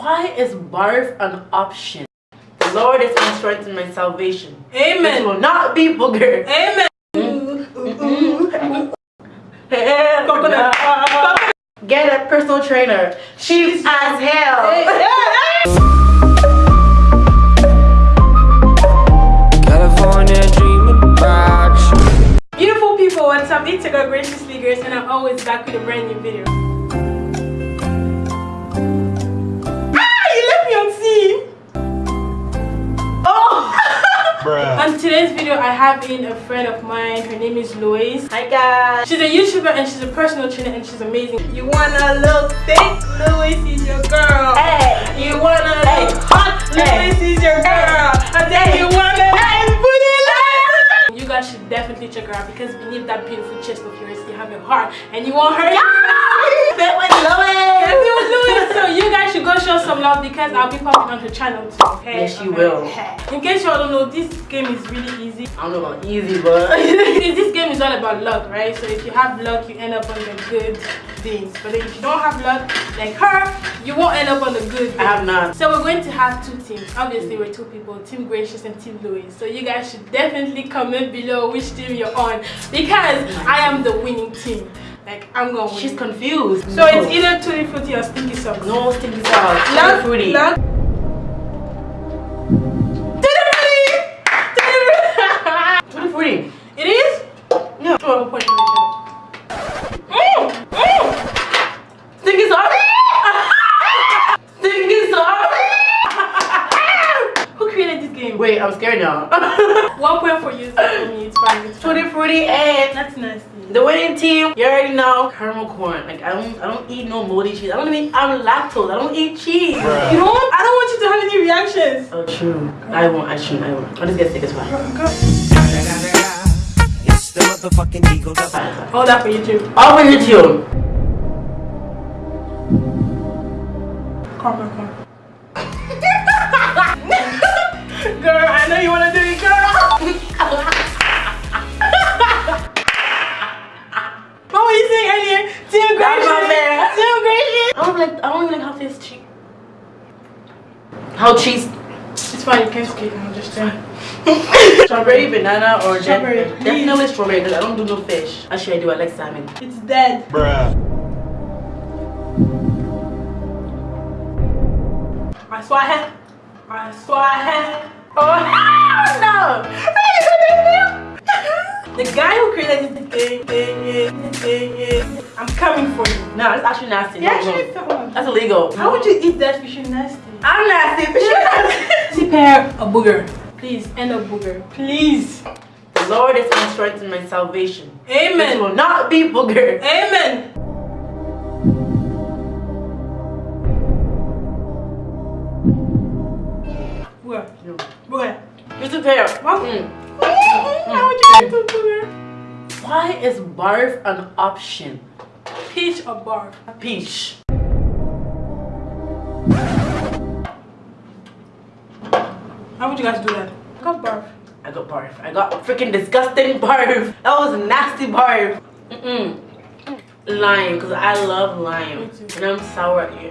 Why is barf an option? The Lord is my strength and my salvation. Amen. It will not be booger. Amen. Hey, Coconut. Get a personal trainer. Cheap as hell. California dreaming about. Beautiful people, what's up? It's your girl Graciously Grace and I'm always back with a brand new video. Today's video, I have in a friend of mine. Her name is Lois. Hi guys. She's a YouTuber and she's a personal trainer and she's amazing. You wanna look thick? Lois is your girl. Hey. You wanna Hey. look hot? Hey. Lois is your girl. And then Hey. you wanna Hey. put it like You guys should definitely check her out because beneath that beautiful chest of yours, you have a heart and you want her. Fit with Lois. You was doing it. So you guys should go show some love because I'll be popping on her channel too. Okay? Yes, you Okay. will. In case y'all don't know, this game is really easy. I don't know about easy, but this game is all about luck, right? So if you have luck, you end up on the good things. But if you don't have luck, like her, you won't end up on the good I have not. So we're going to have two teams. Obviously, we're two people, Team Gracious and Team Louis. So you guys should definitely comment below which team you're on because oh I am the winning team. Like I'm gonna she's confused. so it's either Tutti Frutti or Stinky Socks. no stinky sauce. Luck, fruity. luck. Tutti Frutti! Tutti Frutti! Tutti fruity. It is? Yeah. Oh, point mm, mm. Stinky sauce. Stinky sauce. Who created this game? Wait, I'm scared now. One point for you, for me. It's fine. It's fine. Tutti fruity and That's nasty. The winning team. You already know. Caramel corn. Like I don't, I don't eat no moldy cheese. I don't even. I'm lactose. I don't eat cheese. You know what? I don't want you to have any reactions. Oh, true. I won't. I shouldn't. I won't. I'll just get sick as well. It's the motherfucking Eagle Hold that for you too. I'll bring it like. I don't even like how this cheese. How cheese? It's fine, you can skip. I'm just saying. Strawberry, banana, or Strawberry, de- definitely strawberry because I don't do no fish. Actually, I do. I like salmon. It's dead. Bruh. I swear I had. I swear I had. Oh no! The guy who created this thing, thing, thing, is- I'm coming for you. No, it's actually nasty. Yeah, No, actually, no. That's illegal. How would you eat that fish is nasty? I'm nasty. Fish is nasty. Prepare a booger. Please, end a booger. Please. The Lord is my strength and my salvation. It Amen. will not be booger. Amen. Booger. No. Booger. Just a. What? Mm. How would you eat booger? Why is barf an option? Peach or barf? Peach. How would you guys do that? I got barf. I got barf. I got freaking disgusting barf. That was nasty barf. Mm-mm. Lime, because I love lime. And I'm sour at you.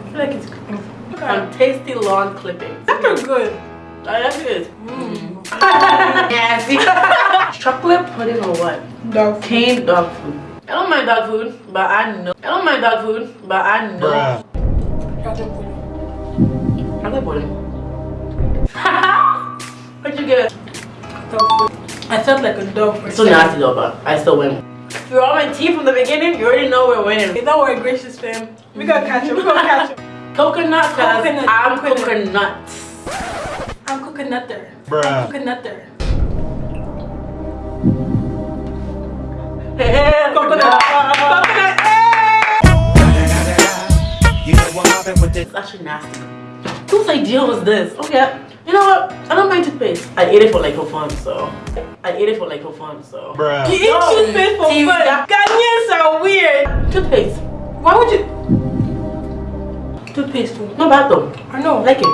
I feel like it's cooking. On tasty lawn clippings. That looks good. I like it. Mm. Nasty. Chocolate pudding or what? Dog. Canned dog food. I don't mind dog food, but I know. I don't mind dog food, but I know. Bruh. Chocolate pudding. I like pudding. What'd you get? Dog food. I felt like a dog for It's so second. nasty though, but I still win. If you're on my team from the beginning, you already know we're winning. Hey, don't worry, gracious fam. We gonna catch him. We gonna catch him. Coconut, cause Coconut, I'm coconut. coconut. I'm coconutter. Bruh. I'm coconutter. It's actually nasty. Whose idea was this? Okay. You know what? I don't mind toothpaste. I ate it for like for fun, so I ate it for like for fun, so You eat No, toothpaste for see, fun. that- Ghanaians are weird. toothpaste. Why would you? Toothpaste too. Not bad though. I know. I like it.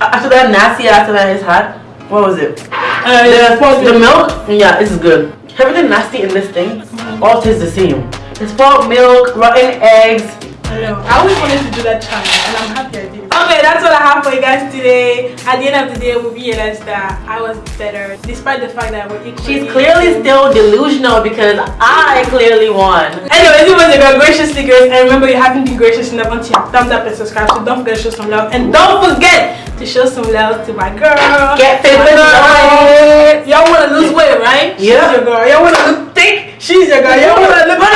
After that nasty after that is hot. What was it? Uh, The, the milk? Yeah, this is good. Everything nasty in this thing all tastes the same. It's spoiled milk, rotten eggs, know. I always wanted to do that challenge, and I'm happy I did. Okay, that's what I have for you guys today. At the end of the day, we realized that I was better, despite the fact that we're equally. She's clearly still delusional because I clearly won. Anyways, it was a girl graciously grace, and remember you haven't been gracious enough until you thumbs up and subscribe. So don't forget to show some love, and don't forget to show some love to my girl. Get fit My with Y'all wanna lose weight, right? Yeah. She's your girl. Y'all wanna She's wanna look